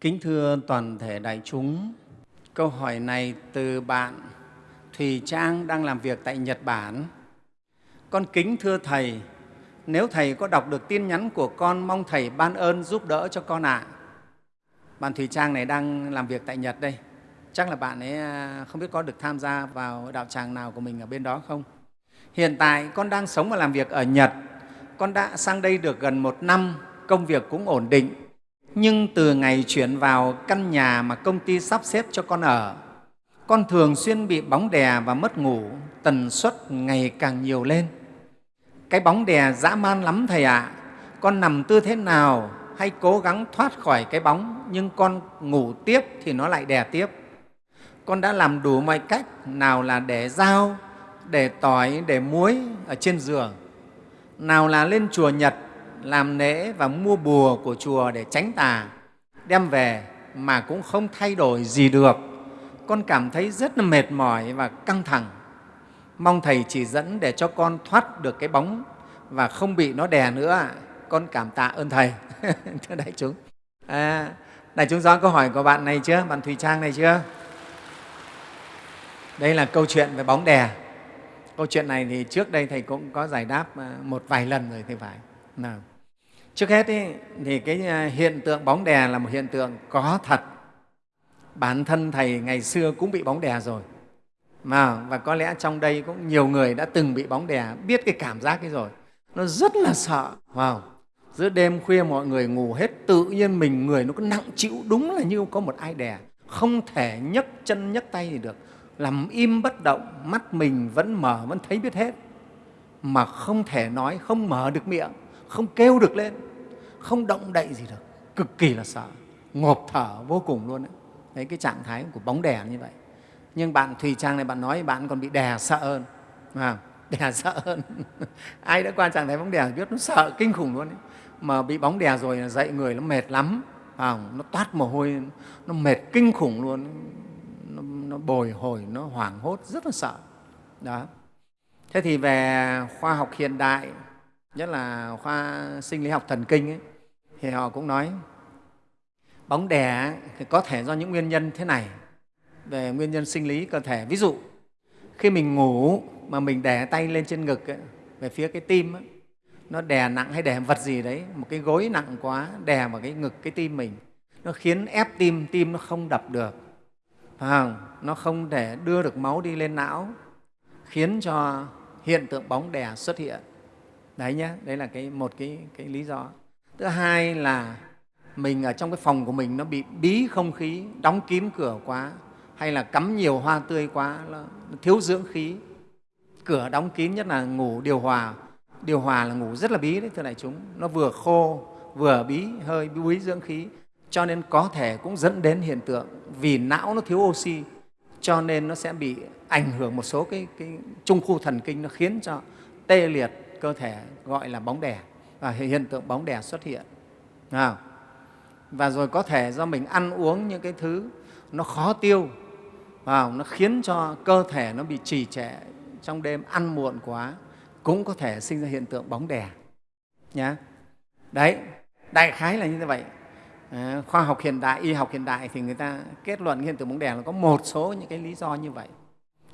Kính thưa toàn thể đại chúng, câu hỏi này từ bạn Thùy Trang đang làm việc tại Nhật Bản. Con kính thưa Thầy, nếu Thầy có đọc được tin nhắn của con, mong Thầy ban ơn giúp đỡ cho con ạ. À. Bạn Thùy Trang này đang làm việc tại Nhật đây. Chắc là bạn ấy à, không biết có được tham gia vào đạo tràng nào của mình ở bên đó không? Hiện tại con đang sống và làm việc ở Nhật. Con đã sang đây được gần một năm, công việc cũng ổn định. Nhưng từ ngày chuyển vào căn nhà mà công ty sắp xếp cho con ở, con thường xuyên bị bóng đè và mất ngủ, tần suất ngày càng nhiều lên. Cái bóng đè dã man lắm Thầy ạ. À. Con nằm tư thế nào hay cố gắng thoát khỏi cái bóng, nhưng con ngủ tiếp thì nó lại đè tiếp. Con đã làm đủ mọi cách, nào là để dao, để tỏi, để muối ở trên giường, nào là lên chùa Nhật làm lễ và mua bùa của chùa để tránh tà, đem về mà cũng không thay đổi gì được. Con cảm thấy rất là mệt mỏi và căng thẳng. Mong Thầy chỉ dẫn để cho con thoát được cái bóng và không bị nó đè nữa. Con cảm tạ ơn Thầy. Thưa đại chúng. À, đại chúng rõ câu hỏi của bạn này chưa? Bạn Thùy Trang này chưa? Đây là câu chuyện về bóng đè. Câu chuyện này thì trước đây Thầy cũng có giải đáp à, một vài lần rồi thì phải. Nào. Trước hết ý, thì cái à, hiện tượng bóng đè là một hiện tượng có thật. Bản thân Thầy ngày xưa cũng bị bóng đè rồi. Mà, và có lẽ trong đây cũng nhiều người đã từng bị bóng đè, biết cái cảm giác ấy rồi. Nó rất là sợ. Wow. Giữa đêm khuya mọi người ngủ hết, tự nhiên mình người nó cứ nặng chịu đúng là như có một ai đè. Không thể nhấc chân nhấc tay gì được. làm im bất động, mắt mình vẫn mở, vẫn thấy biết hết. Mà không thể nói, không mở được miệng, không kêu được lên, không động đậy gì được. Cực kỳ là sợ, ngộp thở vô cùng luôn. Đấy, đấy cái trạng thái của bóng đè như vậy. Nhưng bạn thùy trang này bạn nói bạn còn bị đè sợ hơn. À, đè sợ hơn. Ai đã qua trạng thái bóng đè biết nó sợ kinh khủng luôn ấy. mà bị bóng đè rồi là dậy người nó mệt lắm. À, nó toát mồ hôi nó mệt kinh khủng luôn. Nó, nó bồi hồi nó hoảng hốt rất là sợ. Đó. Thế thì về khoa học hiện đại nhất là khoa sinh lý học thần kinh ấy, thì họ cũng nói bóng đè thì có thể do những nguyên nhân thế này về nguyên nhân sinh lý cơ thể. Ví dụ, khi mình ngủ mà mình đè tay lên trên ngực ấy, về phía cái tim, ấy, nó đè nặng hay đè vật gì đấy, một cái gối nặng quá đè vào cái ngực, cái tim mình, nó khiến ép tim, tim nó không đập được, phải không? nó không thể đưa được máu đi lên não, khiến cho hiện tượng bóng đè xuất hiện. Đấy nhé, đấy là cái, một cái, cái lý do. Thứ hai là mình ở trong cái phòng của mình nó bị bí không khí, đóng kín cửa quá, hay là cắm nhiều hoa tươi quá, nó thiếu dưỡng khí. Cửa đóng kín nhất là ngủ điều hòa. Điều hòa là ngủ rất là bí đấy, thưa đại chúng. Nó vừa khô, vừa bí, hơi bí dưỡng khí. Cho nên có thể cũng dẫn đến hiện tượng vì não nó thiếu oxy, cho nên nó sẽ bị ảnh hưởng một số cái, cái trung khu thần kinh, nó khiến cho tê liệt cơ thể gọi là bóng đè và hiện tượng bóng đè xuất hiện. Và rồi có thể do mình ăn uống những cái thứ nó khó tiêu vào nó khiến cho cơ thể nó bị trì trệ trong đêm ăn muộn quá cũng có thể sinh ra hiện tượng bóng đè nhá. Đấy đại khái là như vậy. À, khoa học hiện đại y học hiện đại thì người ta kết luận hiện tượng bóng đè là có một số những cái lý do như vậy.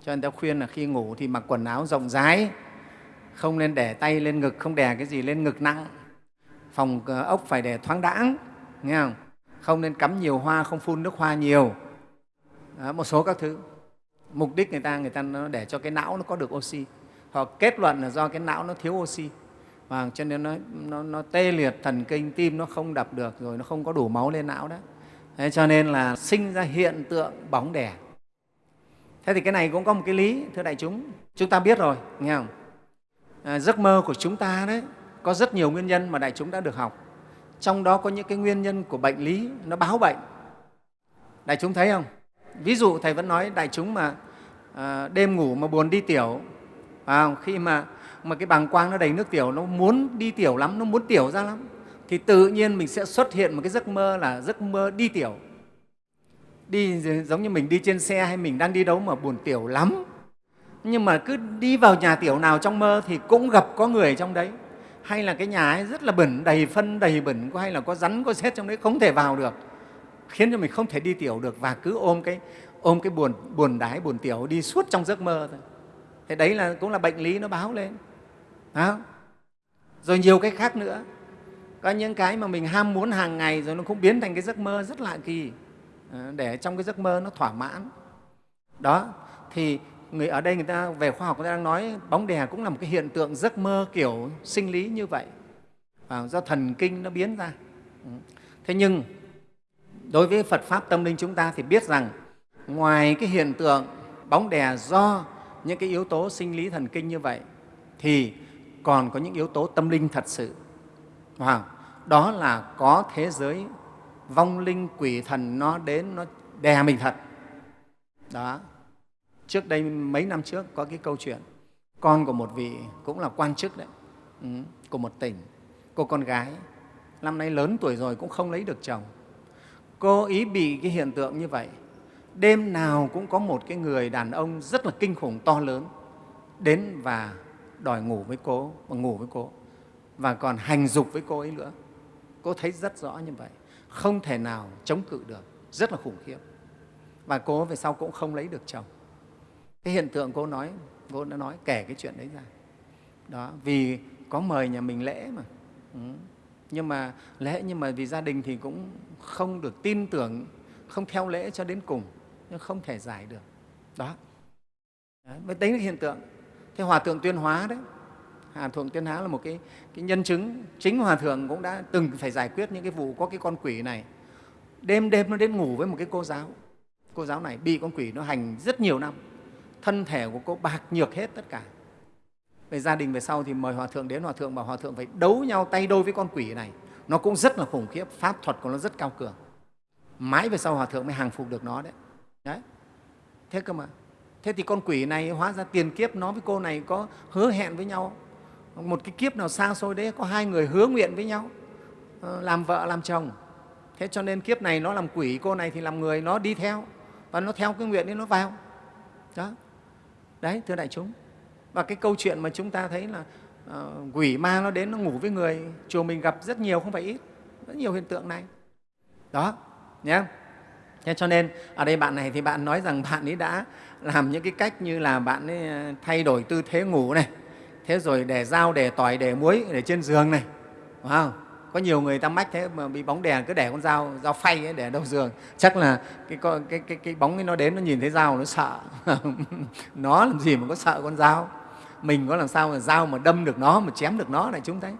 Cho nên ta khuyên là khi ngủ thì mặc quần áo rộng rãi không nên để tay lên ngực không đè cái gì lên ngực nặng. Phòng ờ, ốc phải để thoáng đãng nghe không? Không nên cắm nhiều hoa không phun nước hoa nhiều. Đó, một số các thứ. Mục đích người ta người ta nó để cho cái não nó có được oxy. Họ kết luận là do cái não nó thiếu oxy. Và cho nên nó, nó, nó tê liệt thần kinh tim nó không đập được rồi nó không có đủ máu lên não đó. Thế cho nên là sinh ra hiện tượng bóng đè. Thế thì cái này cũng có một cái lý thưa đại chúng. Chúng ta biết rồi nghe không? À, giấc mơ của chúng ta đấy có rất nhiều nguyên nhân mà đại chúng đã được học. Trong đó có những cái nguyên nhân của bệnh lý nó báo bệnh. Đại chúng thấy không? Ví dụ thầy vẫn nói đại chúng mà à, đêm ngủ mà buồn đi tiểu à, khi mà mà cái bàng quang nó đầy nước tiểu nó muốn đi tiểu lắm nó muốn tiểu ra lắm thì tự nhiên mình sẽ xuất hiện một cái giấc mơ là giấc mơ đi tiểu. Đi giống như mình đi trên xe hay mình đang đi đâu mà buồn tiểu lắm nhưng mà cứ đi vào nhà tiểu nào trong mơ thì cũng gặp có người trong đấy. Hay là cái nhà ấy rất là bẩn, đầy phân, đầy bẩn hay là có rắn, có xét trong đấy, không thể vào được. Khiến cho mình không thể đi tiểu được và cứ ôm cái ôm cái buồn buồn đái, buồn tiểu đi suốt trong giấc mơ thôi. Thế đấy là, cũng là bệnh lý nó báo lên. Đó. rồi nhiều cái khác nữa. Có những cái mà mình ham muốn hàng ngày rồi nó cũng biến thành cái giấc mơ rất lạ kỳ. Ờ, để trong cái giấc mơ nó thỏa mãn. Đó. Thì người ở đây người ta, về khoa học người ta đang nói bóng đè cũng là một cái hiện tượng giấc mơ kiểu sinh lý như vậy. Và do thần kinh nó biến ra. Ừ. Thế nhưng, đối với phật pháp tâm linh chúng ta thì biết rằng ngoài cái hiện tượng bóng đè do những cái yếu tố sinh lý thần kinh như vậy, thì còn có những yếu tố tâm linh thật sự. Wow. đó là có thế giới vong linh quỷ thần nó đến, nó đè mình thật. Đó trước đây mấy năm trước có cái câu chuyện, con của một vị cũng là quan chức đấy ừ, của một tỉnh. Cô con gái, năm nay lớn tuổi rồi cũng không lấy được chồng. Cô ý bị cái hiện tượng như vậy, đêm nào cũng có một cái người đàn ông rất là kinh khủng to lớn đến và đòi ngủ với cô và ngủ với cô, và còn hành dục với cô ấy nữa. Cô thấy rất rõ như vậy, không thể nào chống cự được, rất là khủng khiếp. Và cô về sau cũng không lấy được chồng cái hiện tượng cô nói cô đã nói kể cái chuyện đấy ra. Đó vì có mời nhà mình lễ mà. Ừ. nhưng mà lễ nhưng mà vì gia đình thì cũng không được tin tưởng không theo lễ cho đến cùng nhưng không thể giải được. Đó. Đấy, đấy là hiện tượng. Thế hòa thượng tuyên hóa đấy hòa thượng tuyên hóa là một cái, cái nhân chứng chính hòa thượng cũng đã từng phải giải quyết những cái vụ có cái con quỷ này. Đêm đêm nó đến ngủ với một cái cô giáo. Cô giáo này bị con quỷ nó hành rất nhiều năm thân thể của cô bạc nhược hết tất cả. Về gia đình, về sau thì mời hòa thượng đến hòa thượng, bảo hòa thượng phải đấu nhau tay đôi với con quỷ này. Nó cũng rất là khủng khiếp, pháp thuật của nó rất cao cường. Mãi về sau hòa thượng mới hàng phục được nó đấy. Đấy. Thế cơ mà. Thế thì con quỷ này hóa ra tiền kiếp, nó với cô này có hứa hẹn với nhau. Một cái kiếp nào xa xôi đấy, có hai người hứa nguyện với nhau. Ờ, làm vợ, làm chồng. Thế cho nên kiếp này nó làm quỷ, cô này thì làm người, nó đi theo. Và nó theo cái nguyện ấy, nó vào. Đó đấy thưa đại chúng. Và cái câu chuyện mà chúng ta thấy là uh, quỷ ma nó đến nó ngủ với người chùa mình gặp rất nhiều không phải ít rất nhiều hiện tượng này. Đó nhé thế cho nên ở đây bạn này thì bạn nói rằng bạn ấy đã làm những cái cách như là bạn ấy ờ, thay đổi tư thế ngủ này thế rồi để dao để tỏi để muối để trên giường này wow không? Có nhiều người ta mách thế mà bị bóng đèn cứ để con dao dao phay ấy để đầu giường. Chắc là cái, cái, cái, cái bóng ấy nó đến nó nhìn thấy dao nó sợ. Nó làm gì mà có sợ con dao? Mình có làm sao mà dao mà đâm được nó mà chém được nó này chúng thấy.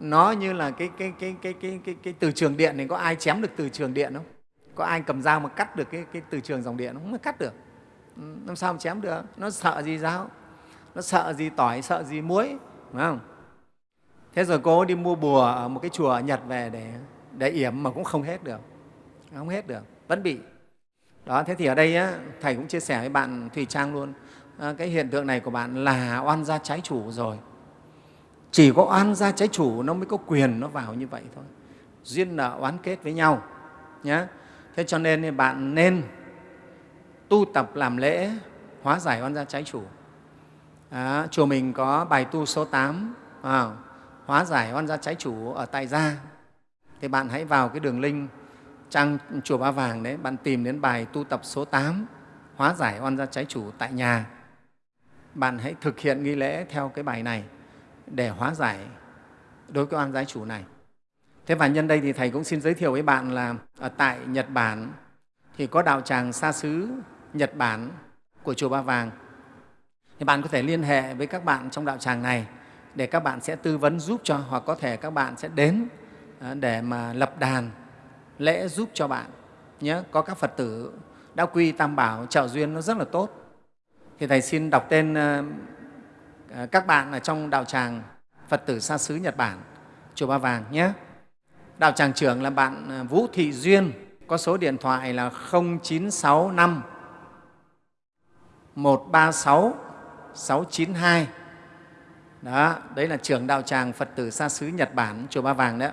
Nó như là cái, cái, cái, cái, cái, cái, cái từ trường điện này có ai chém được từ trường điện không? Có ai cầm dao mà cắt được cái, cái từ trường dòng điện không? Cắt được. Ừ, làm sao mà chém được? Nó sợ gì dao? Nó sợ gì tỏi sợ gì muối đúng không? Thế rồi cô đi mua bùa ở một cái chùa ở nhật về để để yểm mà cũng không hết được. Không hết được vẫn bị. Đó thế thì ở đây á, thầy cũng chia sẻ với bạn thùy trang luôn. À, cái hiện tượng này của bạn là oan gia trái chủ rồi. Chỉ có oan gia trái chủ nó mới có quyền nó vào như vậy thôi. Duyên nợ oán kết với nhau nhé thế cho nên bạn nên tu tập làm lễ hóa giải oan gia trái chủ. À, chùa mình có bài tu số 8 à, hóa giải oan gia trái chủ ở tại gia thì bạn hãy vào cái đường link trang chùa Ba Vàng đấy, bạn tìm đến bài tu tập số 8 hóa giải oan gia trái chủ tại nhà. Bạn hãy thực hiện nghi lễ theo cái bài này để hóa giải đối với oan gia chủ này. Thế và nhân đây thì Thầy cũng xin giới thiệu với bạn là ở tại Nhật Bản thì có đạo tràng xa xứ Nhật Bản của Chùa Ba Vàng. Thì bạn có thể liên hệ với các bạn trong đạo tràng này để các bạn sẽ tư vấn giúp cho, hoặc có thể các bạn sẽ đến à, để mà lập đàn, lễ giúp cho bạn nhé có các phật tử đã quy tam bảo, trợ duyên nó rất là tốt. Thì thầy xin đọc tên à, à, các bạn ở trong đạo tràng phật tử xa xứ nhật bản, chùa ba vàng, nhé. Đạo tràng trưởng là bạn vũ thị duyên, có số điện thoại là 0965 136 692 đó, đấy là trưởng đạo tràng Phật tử xa xứ Nhật Bản, Chùa Ba Vàng đó.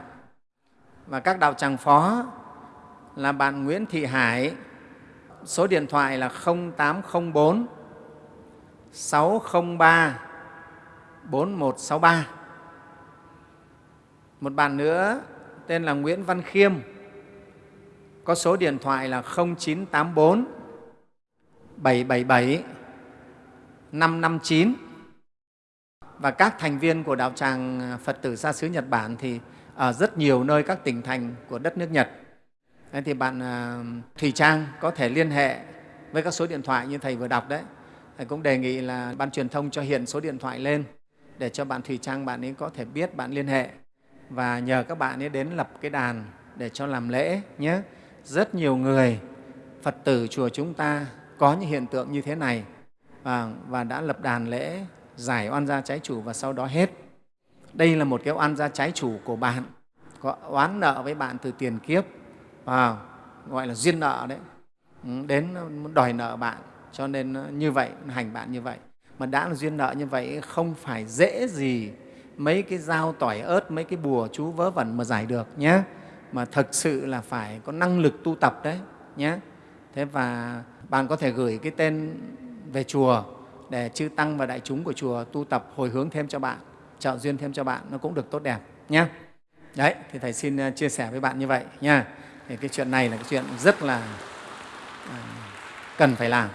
Và các đạo tràng phó là bạn Nguyễn Thị Hải, số điện thoại là 0804 603 4163. Một bạn nữa tên là Nguyễn Văn Khiêm, có số điện thoại là 0984 777 559 và các thành viên của đạo tràng Phật tử xa xứ Nhật Bản thì ở rất nhiều nơi các tỉnh thành của đất nước Nhật. nên thì bạn Thủy Thùy Trang có thể liên hệ với các số điện thoại như Thầy vừa đọc đấy. Thầy cũng đề nghị là Ban truyền thông cho hiện số điện thoại lên để cho bạn Thùy Trang bạn ấy có thể biết bạn liên hệ và nhờ các bạn ấy đến lập cái đàn để cho làm lễ nhé. Rất nhiều người Phật tử chùa chúng ta có những hiện tượng như thế này và, và đã lập đàn lễ giải oan gia trái chủ và sau đó hết. Đây là một cái oan gia trái chủ của bạn, có oán nợ với bạn từ tiền kiếp, à, gọi là duyên nợ đấy, ừ, đến đòi nợ bạn, cho nên như vậy, hành bạn như vậy. Mà đã là duyên nợ như vậy không phải dễ gì mấy cái dao tỏi ớt, mấy cái bùa chú vớ vẩn mà giải được nhé. Mà thực sự là phải có năng lực tu tập đấy nhé. Thế và bạn có thể gửi cái tên về chùa để chư tăng và đại chúng của chùa tu tập hồi hướng thêm cho bạn, trợ duyên thêm cho bạn, nó cũng được tốt đẹp nhé. Đấy, thì Thầy xin ờ, chia sẻ với bạn như vậy nha. Thì cái chuyện này là cái chuyện rất là ờ, cần phải làm.